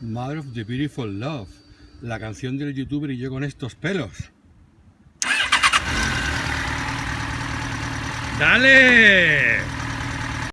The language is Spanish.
Mother of the Beautiful Love, la canción del youtuber y yo con estos pelos. ¡Dale!